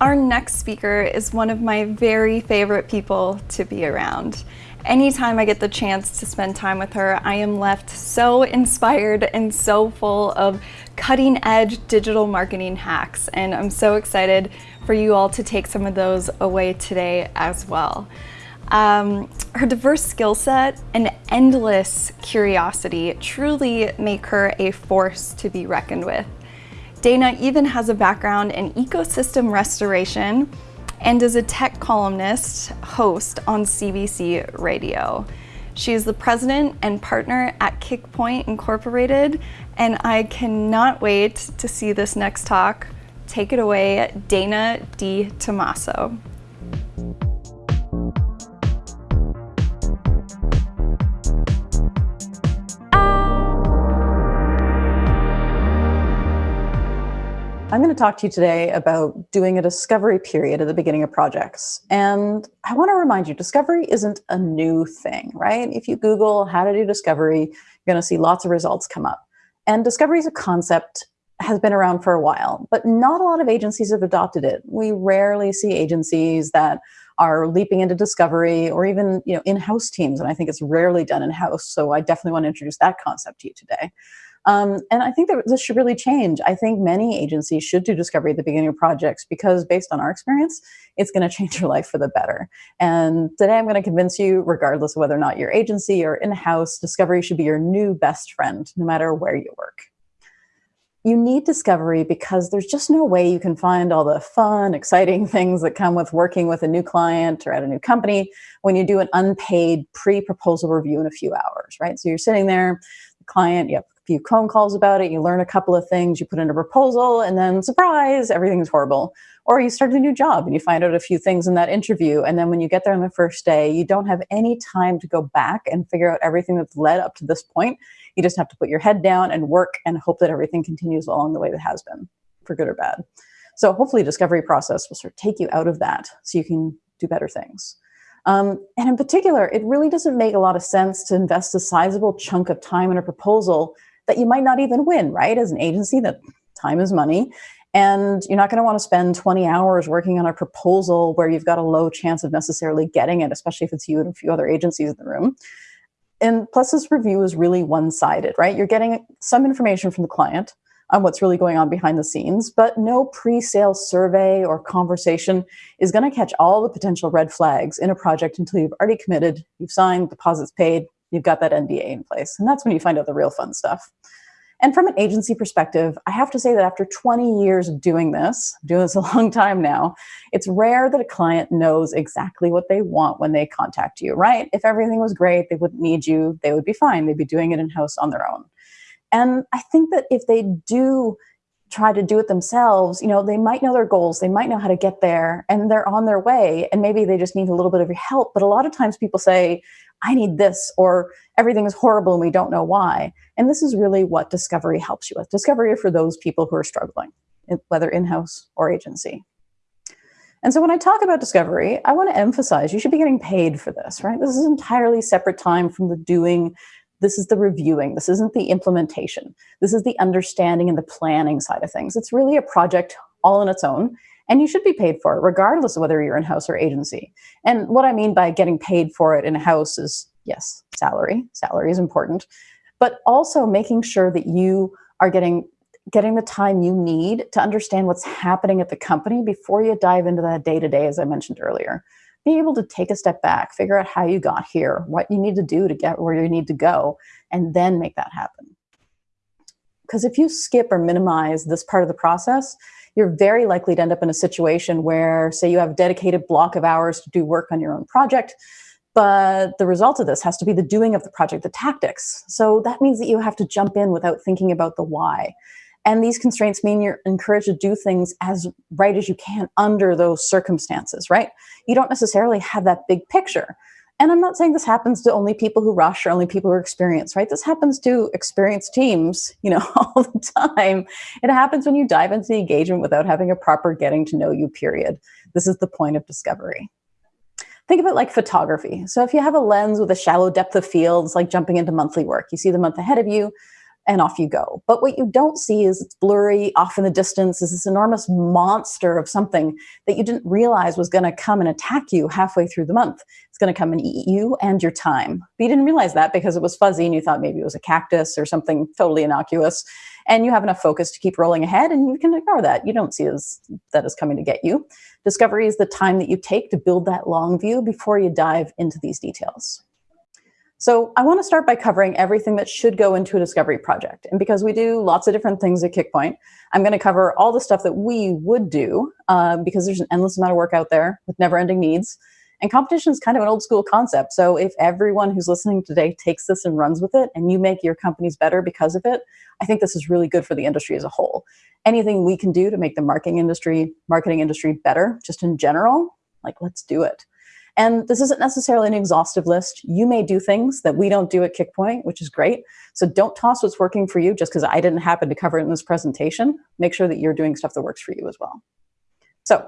Our next speaker is one of my very favorite people to be around. Anytime I get the chance to spend time with her, I am left so inspired and so full of cutting edge digital marketing hacks. And I'm so excited for you all to take some of those away today as well. Um, her diverse skill set and endless curiosity truly make her a force to be reckoned with. Dana even has a background in ecosystem restoration and is a tech columnist host on CBC Radio. She is the president and partner at Kickpoint Incorporated, and I cannot wait to see this next talk. Take it away, Dana DiTomaso. I'm going to talk to you today about doing a discovery period at the beginning of projects. And I want to remind you, discovery isn't a new thing, right? If you Google how to do discovery, you're going to see lots of results come up. And discovery is a concept has been around for a while, but not a lot of agencies have adopted it. We rarely see agencies that are leaping into discovery or even you know in-house teams and i think it's rarely done in-house so i definitely want to introduce that concept to you today um, and I think that this should really change. I think many agencies should do discovery at the beginning of projects because based on our experience, it's going to change your life for the better. And today I'm going to convince you, regardless of whether or not your agency or in-house, discovery should be your new best friend, no matter where you work. You need discovery because there's just no way you can find all the fun, exciting things that come with working with a new client or at a new company when you do an unpaid pre-proposal review in a few hours, right? So you're sitting there, the client, you have few phone calls about it, you learn a couple of things, you put in a proposal, and then surprise, everything's horrible. Or you start a new job and you find out a few things in that interview. And then when you get there on the first day, you don't have any time to go back and figure out everything that's led up to this point. You just have to put your head down and work and hope that everything continues along the way that has been, for good or bad. So hopefully discovery process will sort of take you out of that so you can do better things. Um, and in particular, it really doesn't make a lot of sense to invest a sizable chunk of time in a proposal that you might not even win, right? As an agency, that time is money. And you're not going to want to spend 20 hours working on a proposal where you've got a low chance of necessarily getting it, especially if it's you and a few other agencies in the room. And plus, this review is really one sided, right? You're getting some information from the client on what's really going on behind the scenes, but no pre sale survey or conversation is going to catch all the potential red flags in a project until you've already committed, you've signed, deposits paid, you've got that NDA in place. And that's when you find out the real fun stuff. And from an agency perspective, I have to say that after 20 years of doing this, doing this a long time now, it's rare that a client knows exactly what they want when they contact you, right? If everything was great, they wouldn't need you, they would be fine. They'd be doing it in-house on their own. And I think that if they do try to do it themselves, you know, they might know their goals, they might know how to get there, and they're on their way, and maybe they just need a little bit of your help. But a lot of times people say, I need this, or everything is horrible and we don't know why. And this is really what discovery helps you with. Discovery for those people who are struggling, whether in-house or agency. And so when I talk about discovery, I want to emphasize you should be getting paid for this, right? This is entirely separate time from the doing. This is the reviewing. This isn't the implementation. This is the understanding and the planning side of things. It's really a project all on its own and you should be paid for it regardless of whether you're in-house or agency. And what I mean by getting paid for it in-house is, yes, salary. Salary is important, but also making sure that you are getting getting the time you need to understand what's happening at the company before you dive into that day to day, as I mentioned earlier. Be able to take a step back, figure out how you got here, what you need to do to get where you need to go, and then make that happen. Because if you skip or minimize this part of the process, you're very likely to end up in a situation where, say, you have a dedicated block of hours to do work on your own project, but the result of this has to be the doing of the project, the tactics. So that means that you have to jump in without thinking about the why. And these constraints mean you're encouraged to do things as right as you can under those circumstances, right? You don't necessarily have that big picture. And I'm not saying this happens to only people who rush or only people who are experienced, right? This happens to experienced teams, you know, all the time. It happens when you dive into the engagement without having a proper getting to know you period. This is the point of discovery. Think of it like photography. So if you have a lens with a shallow depth of field, it's like jumping into monthly work. You see the month ahead of you, and off you go. But what you don't see is it's blurry off in the distance is this enormous monster of something that you didn't realize was going to come and attack you halfway through the month. It's going to come and eat you and your time. But you didn't realize that because it was fuzzy and you thought maybe it was a cactus or something totally innocuous. And you have enough focus to keep rolling ahead and you can ignore that. You don't see as, that is coming to get you. Discovery is the time that you take to build that long view before you dive into these details. So I want to start by covering everything that should go into a discovery project. And because we do lots of different things at Kickpoint, I'm going to cover all the stuff that we would do uh, because there's an endless amount of work out there with never ending needs. And competition is kind of an old school concept. So if everyone who's listening today takes this and runs with it and you make your companies better because of it, I think this is really good for the industry as a whole. Anything we can do to make the marketing industry, marketing industry better, just in general, like let's do it. And this isn't necessarily an exhaustive list. You may do things that we don't do at Kickpoint, which is great. So don't toss what's working for you just because I didn't happen to cover it in this presentation. Make sure that you're doing stuff that works for you as well. So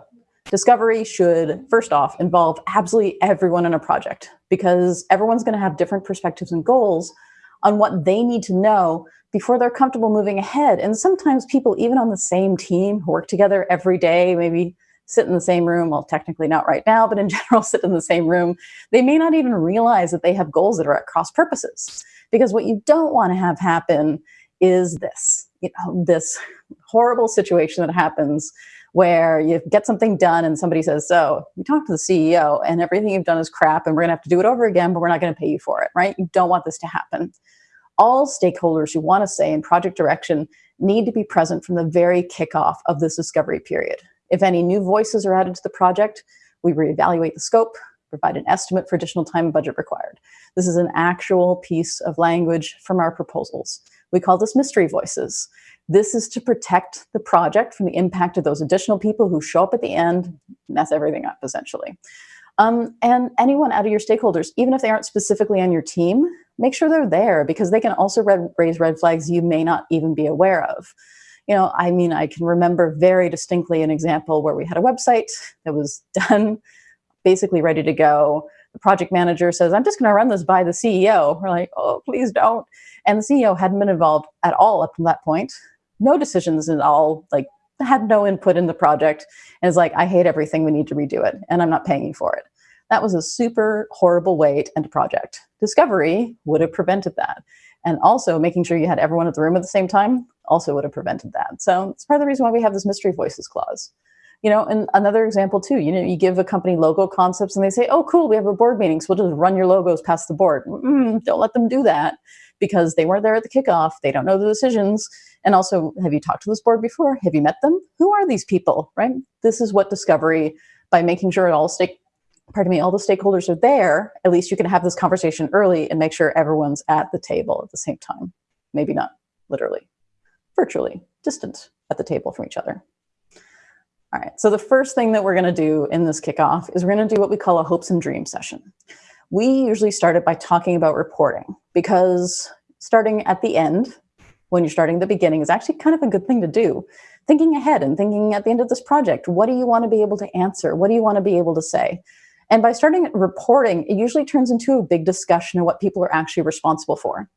discovery should, first off, involve absolutely everyone in a project because everyone's going to have different perspectives and goals on what they need to know before they're comfortable moving ahead. And sometimes people, even on the same team, who work together every day, maybe sit in the same room, well, technically not right now, but in general, sit in the same room, they may not even realize that they have goals that are at cross purposes. Because what you don't want to have happen is this, you know, this horrible situation that happens where you get something done and somebody says, so you talk to the CEO and everything you've done is crap and we're gonna have to do it over again, but we're not gonna pay you for it, right? You don't want this to happen. All stakeholders who wanna say in project direction need to be present from the very kickoff of this discovery period. If any new voices are added to the project, we reevaluate the scope, provide an estimate for additional time and budget required. This is an actual piece of language from our proposals. We call this mystery voices. This is to protect the project from the impact of those additional people who show up at the end, mess everything up essentially. Um, and anyone out of your stakeholders, even if they aren't specifically on your team, make sure they're there because they can also raise red flags you may not even be aware of you know, I mean, I can remember very distinctly an example where we had a website that was done, basically ready to go. The project manager says, I'm just going to run this by the CEO. We're like, oh, please don't. And the CEO hadn't been involved at all up to that point. No decisions at all, like had no input in the project. And is like, I hate everything. We need to redo it. And I'm not paying you for it. That was a super horrible way to end a project. Discovery would have prevented that. And also making sure you had everyone at the room at the same time also would have prevented that. So it's part of the reason why we have this mystery voices clause. You know, and another example too, you know, you give a company logo concepts and they say, oh, cool, we have a board meeting, so we'll just run your logos past the board. Mm, don't let them do that because they weren't there at the kickoff. They don't know the decisions. And also, have you talked to this board before? Have you met them? Who are these people, right? This is what discovery, by making sure it all stake, pardon me, all the stakeholders are there, at least you can have this conversation early and make sure everyone's at the table at the same time. Maybe not literally virtually, distant at the table from each other. All right, so the first thing that we're gonna do in this kickoff is we're gonna do what we call a hopes and dreams session. We usually start it by talking about reporting because starting at the end, when you're starting the beginning, is actually kind of a good thing to do. Thinking ahead and thinking at the end of this project, what do you want to be able to answer? What do you want to be able to say? And by starting reporting, it usually turns into a big discussion of what people are actually responsible for.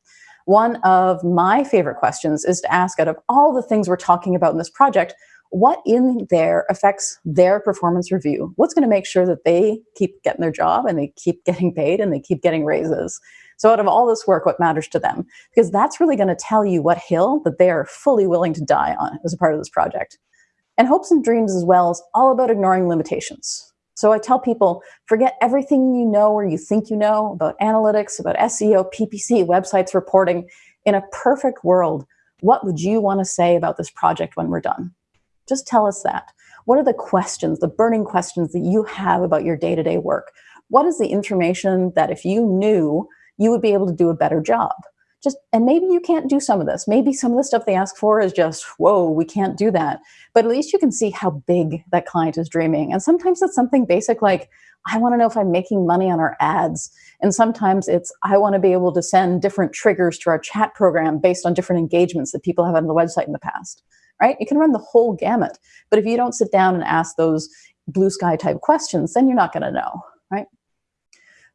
One of my favorite questions is to ask out of all the things we're talking about in this project, what in there affects their performance review? What's going to make sure that they keep getting their job and they keep getting paid and they keep getting raises? So out of all this work, what matters to them? Because that's really going to tell you what hill that they are fully willing to die on as a part of this project. And hopes and dreams as well is all about ignoring limitations. So I tell people, forget everything you know or you think you know about analytics, about SEO, PPC, websites, reporting. In a perfect world, what would you want to say about this project when we're done? Just tell us that. What are the questions, the burning questions that you have about your day-to-day -day work? What is the information that if you knew, you would be able to do a better job? Just and maybe you can't do some of this. Maybe some of the stuff they ask for is just whoa we can't do that. But at least you can see how big that client is dreaming. And sometimes it's something basic like i want to know if i'm making money on our ads. And sometimes it's i want to be able to send different triggers to our chat program based on different engagements that people have on the website in the past. Right? You can run the whole gamut. But if you don't sit down and ask those blue sky type questions then you're not going to know. Right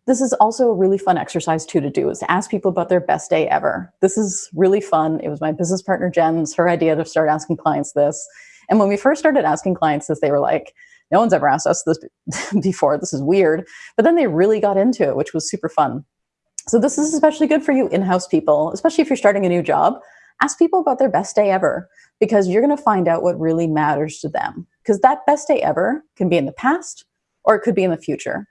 This is also a really fun exercise too to do is to ask people about their best day ever. This is really fun. It was my business partner Jen's her idea to start asking clients this. And when we first started asking clients this, they were like, no one's ever asked us this before. This is weird. But then they really got into it, which was super fun. So this is especially good for you in-house people, especially if you're starting a new job. Ask people about their best day ever because you're going to find out what really matters to them. Because that best day ever can be in the past or it could be in the future.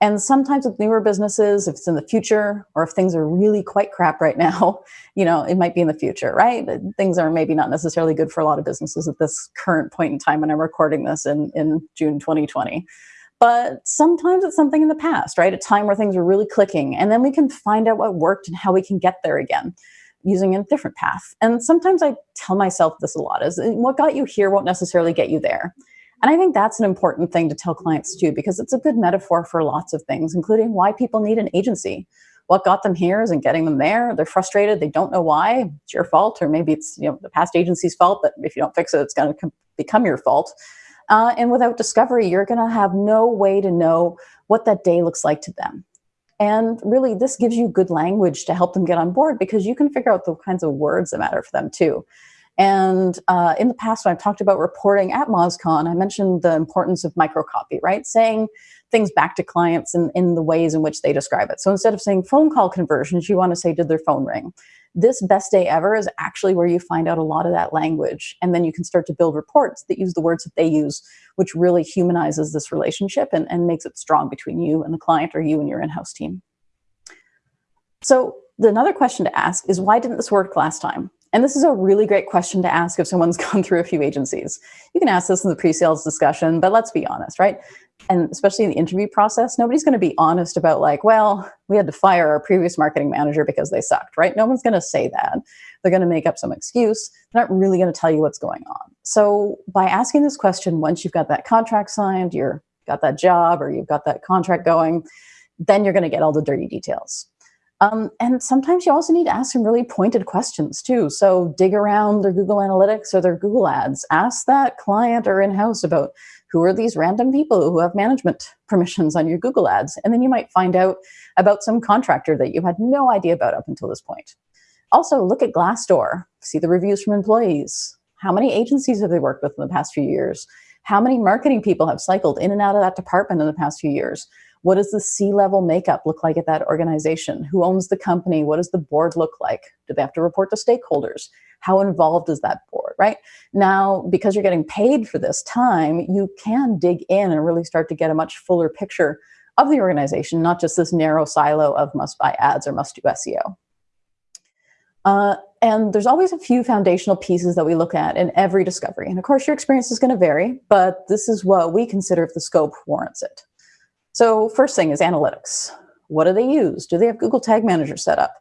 And sometimes with newer businesses, if it's in the future or if things are really quite crap right now, you know, it might be in the future, right? Things are maybe not necessarily good for a lot of businesses at this current point in time when I'm recording this in, in June 2020. But sometimes it's something in the past, right? A time where things were really clicking. And then we can find out what worked and how we can get there again using a different path. And sometimes I tell myself this a lot is what got you here won't necessarily get you there. And I think that's an important thing to tell clients too, because it's a good metaphor for lots of things, including why people need an agency. What got them here isn't getting them there. They're frustrated. They don't know why. It's your fault, or maybe it's you know the past agency's fault. But if you don't fix it, it's going to become your fault. Uh, and without discovery, you're going to have no way to know what that day looks like to them. And really, this gives you good language to help them get on board because you can figure out the kinds of words that matter for them too. And uh, in the past, when I've talked about reporting at MozCon, I mentioned the importance of microcopy, right? Saying things back to clients in, in the ways in which they describe it. So instead of saying phone call conversions, you want to say, did their phone ring? This best day ever is actually where you find out a lot of that language. And then you can start to build reports that use the words that they use, which really humanizes this relationship and, and makes it strong between you and the client or you and your in-house team. So another question to ask is why didn't this work last time? And this is a really great question to ask if someone's gone through a few agencies. You can ask this in the pre-sales discussion, but let's be honest, right? And especially in the interview process, nobody's going to be honest about like, well, we had to fire our previous marketing manager because they sucked, right? No one's going to say that. They're going to make up some excuse. They're not really going to tell you what's going on. So by asking this question, once you've got that contract signed, you're got that job or you've got that contract going, then you're going to get all the dirty details. Um, and sometimes you also need to ask some really pointed questions too. So dig around their Google Analytics or their Google Ads. Ask that client or in-house about who are these random people who have management permissions on your Google Ads. And then you might find out about some contractor that you had no idea about up until this point. Also, look at Glassdoor. See the reviews from employees. How many agencies have they worked with in the past few years? How many marketing people have cycled in and out of that department in the past few years? What does the C-level makeup look like at that organization? Who owns the company? What does the board look like? Do they have to report to stakeholders? How involved is that board, right? Now, because you're getting paid for this time, you can dig in and really start to get a much fuller picture of the organization, not just this narrow silo of must buy ads or must do SEO. Uh, and there's always a few foundational pieces that we look at in every discovery. And of course, your experience is going to vary, but this is what we consider if the scope warrants it. So first thing is analytics. What do they use? Do they have Google Tag Manager set up?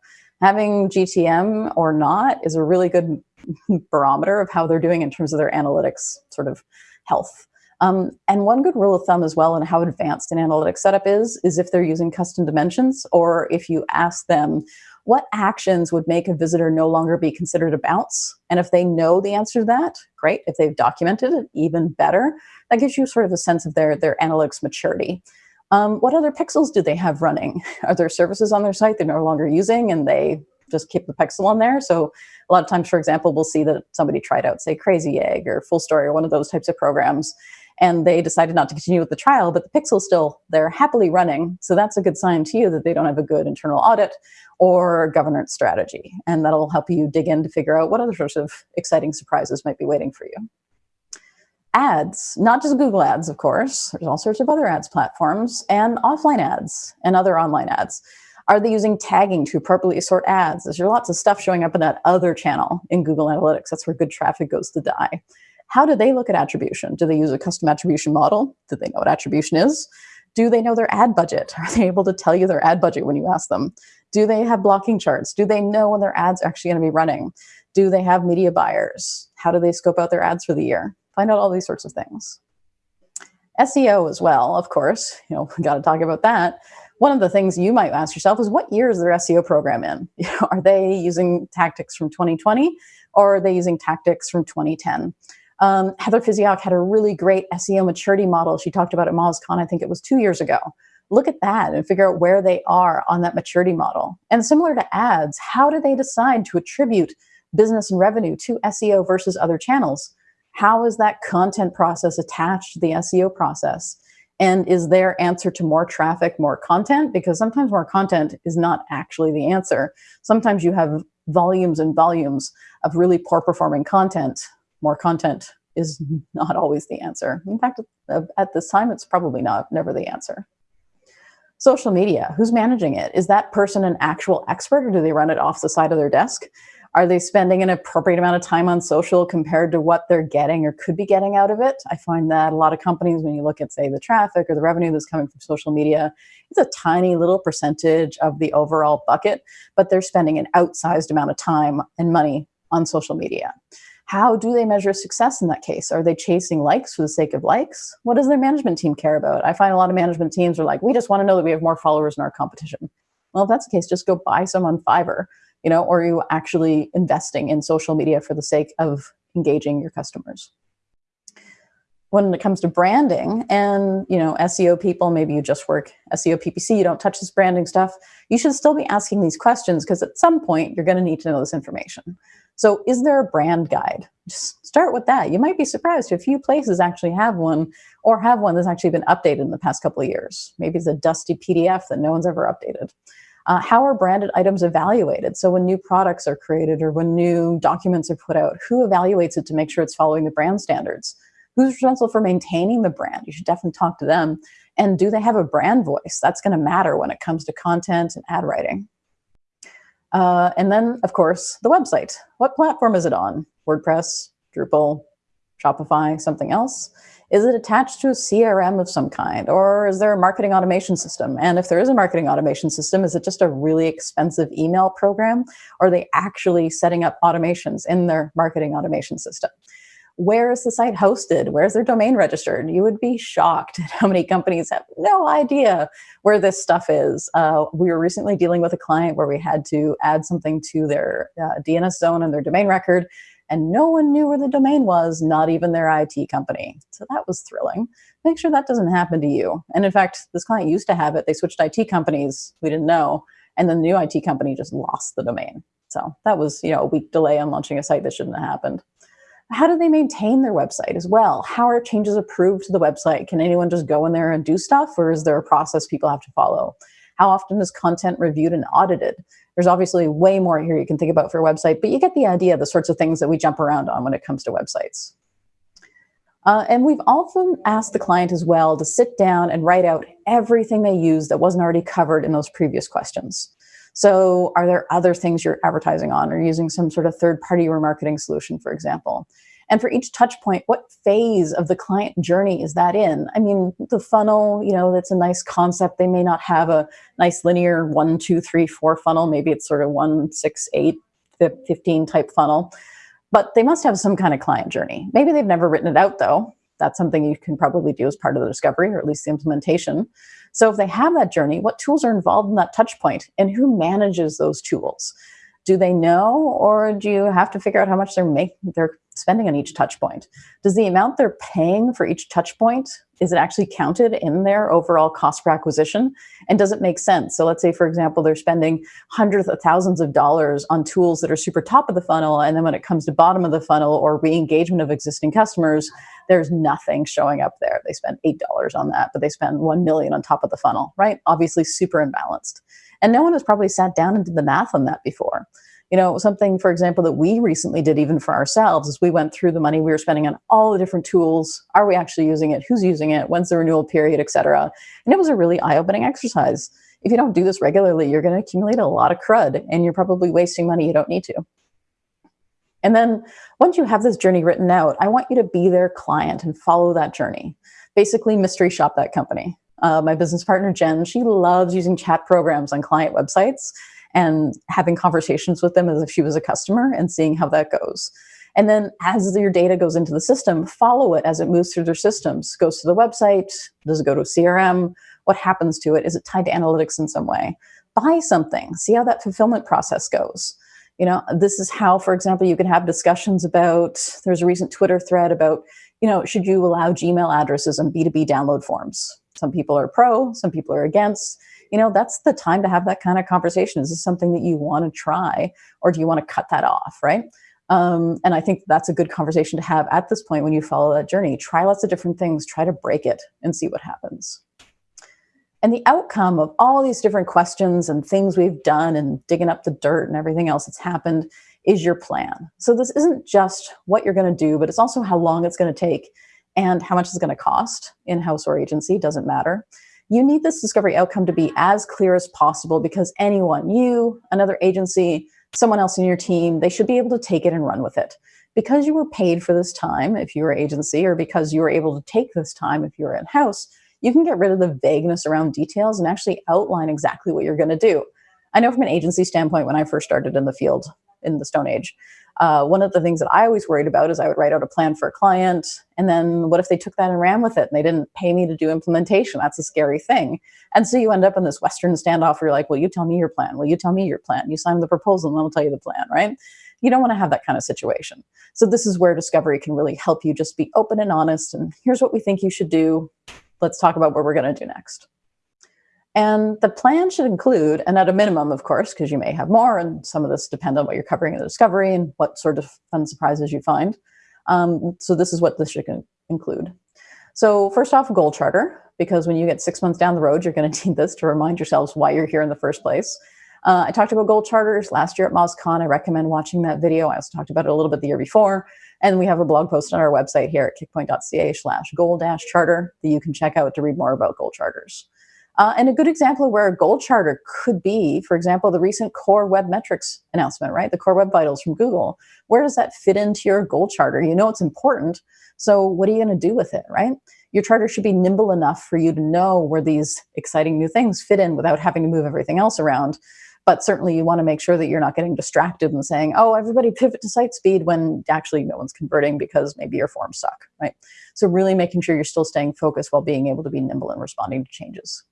Having GTM or not is a really good barometer of how they're doing in terms of their analytics sort of health. Um, and one good rule of thumb as well and how advanced an analytics setup is, is if they're using custom dimensions or if you ask them what actions would make a visitor no longer be considered a bounce? And if they know the answer to that, great. If they've documented it, even better. That gives you sort of a sense of their, their analytics maturity. Um, what other pixels do they have running? Are there services on their site they're no longer using and they just keep the pixel on there? So a lot of times, for example, we'll see that somebody tried out, say, Crazy Egg or Full Story or one of those types of programs, and they decided not to continue with the trial, but the pixel's still, they're happily running. So that's a good sign to you that they don't have a good internal audit or governance strategy. And that'll help you dig in to figure out what other sorts of exciting surprises might be waiting for you ads, not just Google ads, of course, there's all sorts of other ads platforms and offline ads and other online ads. Are they using tagging to appropriately sort ads? There's lots of stuff showing up in that other channel in Google Analytics. That's where good traffic goes to die. How do they look at attribution? Do they use a custom attribution model? Do they know what attribution is? Do they know their ad budget? Are they able to tell you their ad budget when you ask them? Do they have blocking charts? Do they know when their ads are actually going to be running? Do they have media buyers? How do they scope out their ads for the year? Find out all these sorts of things. SEO as well, of course, you know, we got to talk about that. One of the things you might ask yourself is what year is their SEO program in? Are they using tactics from 2020 or are they using tactics from 2010? Um, Heather Physioc had a really great SEO maturity model she talked about at MozCon, I think it was two years ago, look at that and figure out where they are on that maturity model. And similar to ads, how do they decide to attribute business and revenue to SEO versus other channels? How is that content process attached to the SEO process? And is their answer to more traffic more content? Because sometimes more content is not actually the answer. Sometimes you have volumes and volumes of really poor performing content. More content is not always the answer. In fact, at this time, it's probably not never the answer. Social media, who's managing it? Is that person an actual expert or do they run it off the side of their desk? Are they spending an appropriate amount of time on social compared to what they're getting or could be getting out of it? I find that a lot of companies, when you look at, say, the traffic or the revenue that's coming from social media, it's a tiny little percentage of the overall bucket, but they're spending an outsized amount of time and money on social media. How do they measure success in that case? Are they chasing likes for the sake of likes? What does their management team care about? I find a lot of management teams are like, we just want to know that we have more followers in our competition. Well, if that's the case, just go buy some on Fiverr you know, or are you actually investing in social media for the sake of engaging your customers? When it comes to branding and, you know, SEO people, maybe you just work SEO PPC, you don't touch this branding stuff, you should still be asking these questions because at some point you're going to need to know this information. So is there a brand guide? Just start with that. You might be surprised. A few places actually have one or have one that's actually been updated in the past couple of years. Maybe it's a dusty PDF that no one's ever updated. Uh, how are branded items evaluated? So when new products are created or when new documents are put out, who evaluates it to make sure it's following the brand standards? Who's responsible for maintaining the brand? You should definitely talk to them. And do they have a brand voice? That's going to matter when it comes to content and ad writing. Uh, and then, of course, the website. What platform is it on? WordPress, Drupal, Shopify, something else? Is it attached to a CRM of some kind? Or is there a marketing automation system? And if there is a marketing automation system, is it just a really expensive email program? Or are they actually setting up automations in their marketing automation system? Where is the site hosted? Where's their domain registered? You would be shocked at how many companies have no idea where this stuff is. Uh, we were recently dealing with a client where we had to add something to their uh, DNS zone and their domain record and no one knew where the domain was, not even their IT company. So that was thrilling. Make sure that doesn't happen to you. And in fact, this client used to have it. They switched IT companies. We didn't know. And then the new IT company just lost the domain. So that was, you know, a week delay on launching a site that shouldn't have happened. How do they maintain their website as well? How are changes approved to the website? Can anyone just go in there and do stuff or is there a process people have to follow? How often is content reviewed and audited? There's obviously way more here you can think about for a website, but you get the idea, of the sorts of things that we jump around on when it comes to websites. Uh, and we've often asked the client as well to sit down and write out everything they use that wasn't already covered in those previous questions. So are there other things you're advertising on or using some sort of third party remarketing solution, for example? And for each touch point, what phase of the client journey is that in? I mean, the funnel, you know, that's a nice concept. They may not have a nice linear one, two, three, four funnel. Maybe it's sort of one, six, eight, 15 type funnel. But they must have some kind of client journey. Maybe they've never written it out though. That's something you can probably do as part of the discovery or at least the implementation. So if they have that journey, what tools are involved in that touch point and who manages those tools? Do they know or do you have to figure out how much they're making, they're spending on each touch point. Does the amount they're paying for each touch point, is it actually counted in their overall cost per acquisition? And does it make sense? So let's say, for example, they're spending hundreds of thousands of dollars on tools that are super top of the funnel. And then when it comes to bottom of the funnel or re-engagement of existing customers, there's nothing showing up there. They spend $8 on that, but they spend 1 million on top of the funnel, right? Obviously super imbalanced. And no one has probably sat down and did the math on that before. You know, something, for example, that we recently did even for ourselves is we went through the money we were spending on all the different tools. Are we actually using it? Who's using it? When's the renewal period, et cetera? And it was a really eye-opening exercise. If you don't do this regularly, you're going to accumulate a lot of crud and you're probably wasting money you don't need to. And then once you have this journey written out, I want you to be their client and follow that journey. Basically, mystery shop that company. Uh, my business partner, Jen, she loves using chat programs on client websites and having conversations with them as if she was a customer and seeing how that goes. And then as your data goes into the system, follow it as it moves through their systems. Goes to the website, does it go to CRM? What happens to it? Is it tied to analytics in some way? Buy something, see how that fulfillment process goes. You know, this is how, for example, you can have discussions about, there's a recent Twitter thread about, you know, should you allow Gmail addresses on B2B download forms? Some people are pro, some people are against. You know, that's the time to have that kind of conversation. Is this something that you want to try, or do you want to cut that off, right? Um, and I think that's a good conversation to have at this point when you follow that journey. Try lots of different things, try to break it and see what happens. And the outcome of all these different questions and things we've done and digging up the dirt and everything else that's happened is your plan. So this isn't just what you're going to do, but it's also how long it's going to take and how much it's going to cost in-house or agency, doesn't matter. You need this discovery outcome to be as clear as possible because anyone, you, another agency, someone else in your team, they should be able to take it and run with it. Because you were paid for this time, if you were agency, or because you were able to take this time if you're in-house, you can get rid of the vagueness around details and actually outline exactly what you're gonna do. I know from an agency standpoint, when I first started in the field in the Stone Age, uh, one of the things that I always worried about is I would write out a plan for a client, and then what if they took that and ran with it and they didn't pay me to do implementation? That's a scary thing. And so you end up in this Western standoff where you're like, well, you tell me your plan. Well, you tell me your plan. You sign the proposal and I'll tell you the plan, right? You don't want to have that kind of situation. So this is where discovery can really help you just be open and honest. And here's what we think you should do. Let's talk about what we're going to do next. And the plan should include, and at a minimum, of course, because you may have more, and some of this depend on what you're covering in the discovery and what sort of fun surprises you find. Um, so this is what this should include. So first off, a goal charter, because when you get six months down the road, you're going to need this to remind yourselves why you're here in the first place. Uh, I talked about goal charters last year at MozCon. I recommend watching that video. I also talked about it a little bit the year before. And we have a blog post on our website here at kickpoint.ca slash goal dash charter that you can check out to read more about goal charters. Uh, and a good example of where a goal charter could be, for example, the recent Core Web Metrics announcement, right? The Core Web Vitals from Google. Where does that fit into your goal charter? You know it's important, so what are you going to do with it, right? Your charter should be nimble enough for you to know where these exciting new things fit in without having to move everything else around. But certainly you want to make sure that you're not getting distracted and saying, oh, everybody pivot to site speed when actually no one's converting because maybe your forms suck, right? So really making sure you're still staying focused while being able to be nimble and responding to changes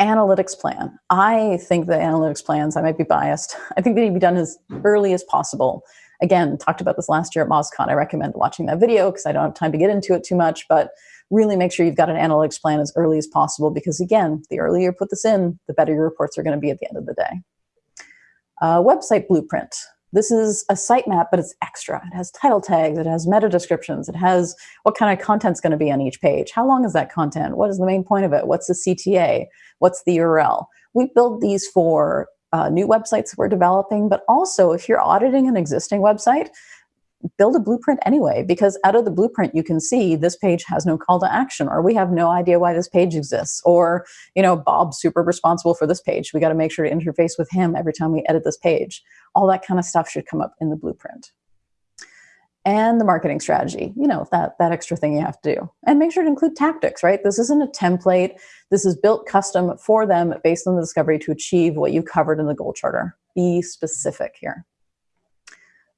analytics plan. I think the analytics plans, I might be biased, I think they need to be done as early as possible. Again, talked about this last year at MozCon. I recommend watching that video because I don't have time to get into it too much, but really make sure you've got an analytics plan as early as possible because again, the earlier you put this in, the better your reports are gonna be at the end of the day. Uh, website blueprint. This is a sitemap, but it's extra. It has title tags, it has meta descriptions, it has what kind of content's going to be on each page. How long is that content? What is the main point of it? What's the CTA? What's the URL? We build these for uh, new websites we're developing, but also if you're auditing an existing website, build a blueprint anyway, because out of the blueprint, you can see this page has no call to action, or we have no idea why this page exists, or, you know, Bob's super responsible for this page. We got to make sure to interface with him every time we edit this page. All that kind of stuff should come up in the blueprint. And the marketing strategy, you know, that, that extra thing you have to do. And make sure to include tactics, right? This isn't a template. This is built custom for them based on the discovery to achieve what you covered in the goal charter. Be specific here.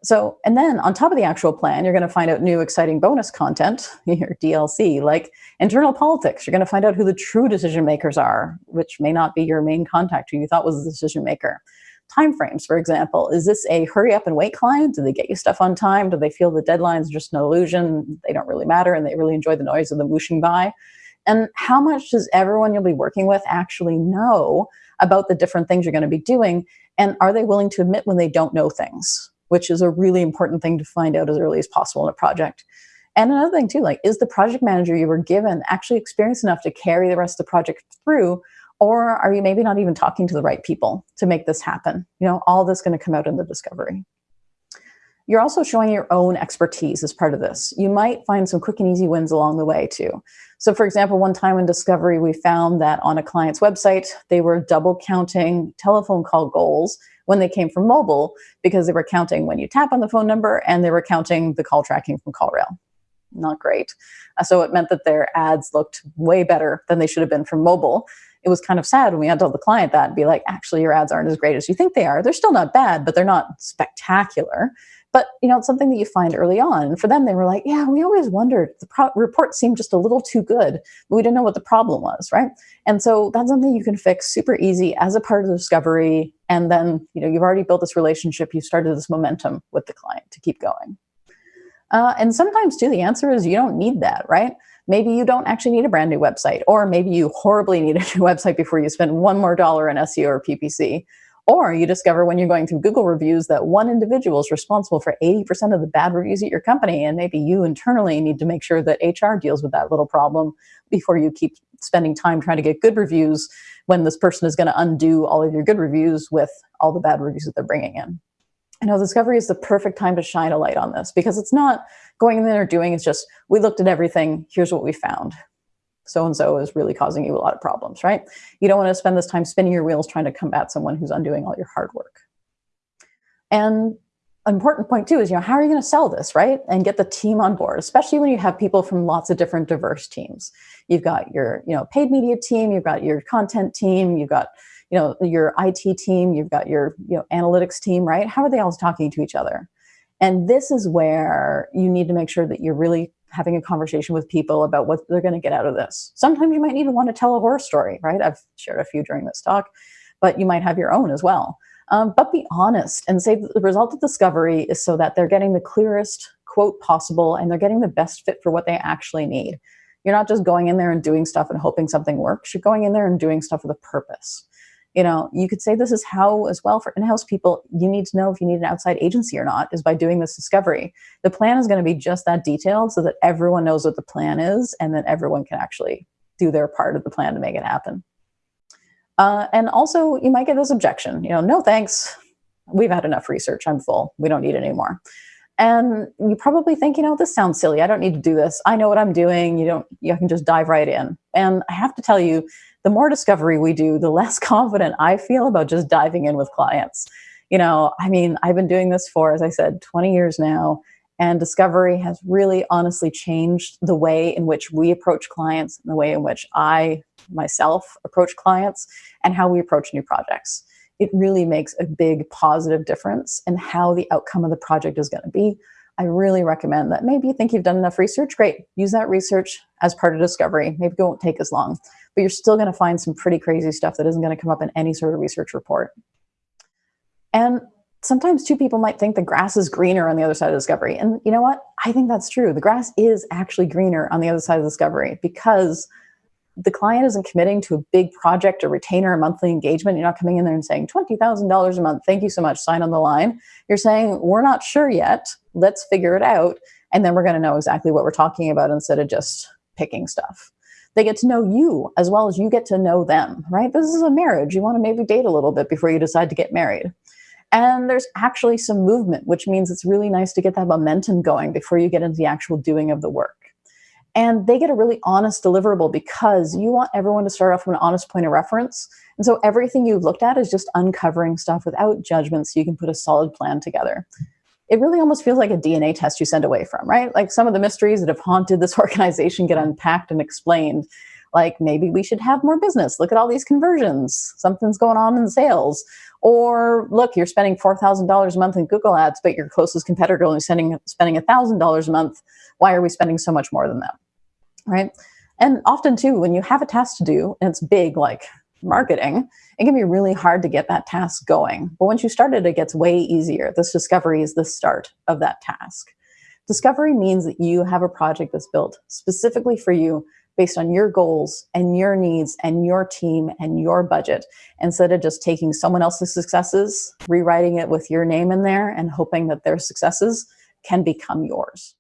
So, and then on top of the actual plan, you're going to find out new exciting bonus content, your DLC, like internal politics. You're going to find out who the true decision makers are, which may not be your main contact who you thought was the decision maker. Timeframes, for example, is this a hurry up and wait client? Do they get you stuff on time? Do they feel the deadlines are just an illusion? They don't really matter and they really enjoy the noise of the whooshing by? And how much does everyone you'll be working with actually know about the different things you're going to be doing? And are they willing to admit when they don't know things? Which is a really important thing to find out as early as possible in a project. And another thing too, like, is the project manager you were given actually experienced enough to carry the rest of the project through? Or are you maybe not even talking to the right people to make this happen? You know, all this going to come out in the discovery. You're also showing your own expertise as part of this. You might find some quick and easy wins along the way too. So for example, one time in discovery, we found that on a client's website, they were double counting telephone call goals when they came from mobile because they were counting when you tap on the phone number and they were counting the call tracking from CallRail. Not great. Uh, so it meant that their ads looked way better than they should have been from mobile. It was kind of sad when we had to tell the client that and be like, actually, your ads aren't as great as you think they are. They're still not bad, but they're not spectacular. But you know, it's something that you find early on. And for them, they were like, "Yeah, we always wondered. The report seemed just a little too good, but we didn't know what the problem was, right?" And so that's something you can fix super easy as a part of the discovery. And then you know, you've already built this relationship. You've started this momentum with the client to keep going. Uh, and sometimes, too, the answer is you don't need that, right? Maybe you don't actually need a brand new website, or maybe you horribly need a new website before you spend one more dollar in SEO or PPC. Or you discover when you're going through Google reviews that one individual is responsible for 80% of the bad reviews at your company. And maybe you internally need to make sure that HR deals with that little problem before you keep spending time trying to get good reviews when this person is going to undo all of your good reviews with all the bad reviews that they're bringing in. I know discovery is the perfect time to shine a light on this because it's not going in there doing, it's just, we looked at everything, here's what we found so and so is really causing you a lot of problems, right? You don't want to spend this time spinning your wheels trying to combat someone who's undoing all your hard work. And an important point too is, you know, how are you going to sell this, right? And get the team on board, especially when you have people from lots of different diverse teams. You've got your, you know, paid media team, you've got your content team, you've got, you know, your IT team, you've got your, you know, analytics team, right? How are they all talking to each other? And this is where you need to make sure that you're really having a conversation with people about what they're going to get out of this. Sometimes you might even want to tell a horror story, right? I've shared a few during this talk, but you might have your own as well. Um, but be honest and say the result of discovery is so that they're getting the clearest quote possible and they're getting the best fit for what they actually need. You're not just going in there and doing stuff and hoping something works. You're going in there and doing stuff with a purpose you know, you could say this is how as well for in-house people, you need to know if you need an outside agency or not is by doing this discovery. The plan is going to be just that detailed so that everyone knows what the plan is and then everyone can actually do their part of the plan to make it happen. Uh, and also you might get this objection, you know, no thanks. We've had enough research. I'm full. We don't need any more. And you probably think, you know, this sounds silly. I don't need to do this. I know what I'm doing. You don't, you can just dive right in. And I have to tell you, the more discovery we do, the less confident I feel about just diving in with clients. You know, I mean, I've been doing this for, as I said, 20 years now, and discovery has really honestly changed the way in which we approach clients and the way in which I myself approach clients and how we approach new projects. It really makes a big positive difference in how the outcome of the project is going to be. I really recommend that maybe you think you've done enough research. Great. Use that research as part of discovery. Maybe it won't take as long but you're still going to find some pretty crazy stuff that isn't going to come up in any sort of research report. And sometimes two people might think the grass is greener on the other side of discovery. And you know what? I think that's true. The grass is actually greener on the other side of discovery because the client isn't committing to a big project or retainer or monthly engagement. You're not coming in there and saying $20,000 a month. Thank you so much. Sign on the line. You're saying, we're not sure yet. Let's figure it out. And then we're going to know exactly what we're talking about instead of just picking stuff. They get to know you as well as you get to know them, right? This is a marriage. You want to maybe date a little bit before you decide to get married. And there's actually some movement, which means it's really nice to get that momentum going before you get into the actual doing of the work. And they get a really honest deliverable because you want everyone to start off from an honest point of reference. And so everything you've looked at is just uncovering stuff without judgment so you can put a solid plan together it really almost feels like a DNA test you send away from, right? Like some of the mysteries that have haunted this organization get unpacked and explained. Like maybe we should have more business. Look at all these conversions. Something's going on in sales. Or look, you're spending $4,000 a month in Google ads, but your closest competitor only spending, spending $1,000 a month. Why are we spending so much more than them? Right? And often too, when you have a task to do and it's big, like marketing, it can be really hard to get that task going. But once you start it, it gets way easier. This discovery is the start of that task. Discovery means that you have a project that's built specifically for you based on your goals and your needs and your team and your budget instead of just taking someone else's successes, rewriting it with your name in there and hoping that their successes can become yours.